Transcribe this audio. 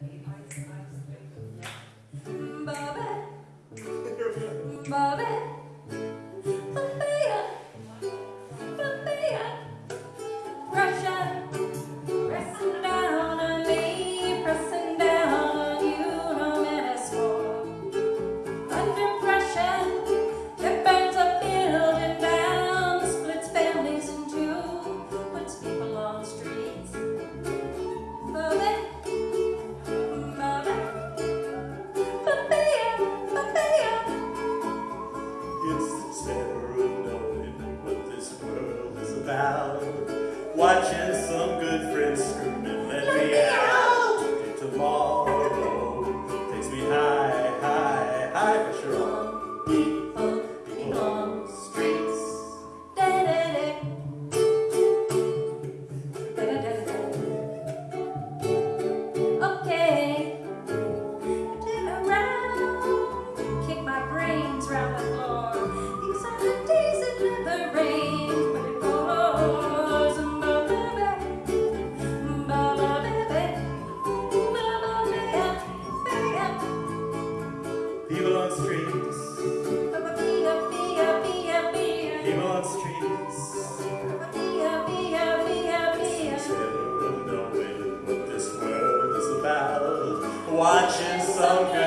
that out, watching some good friends screaming, let me out. salve.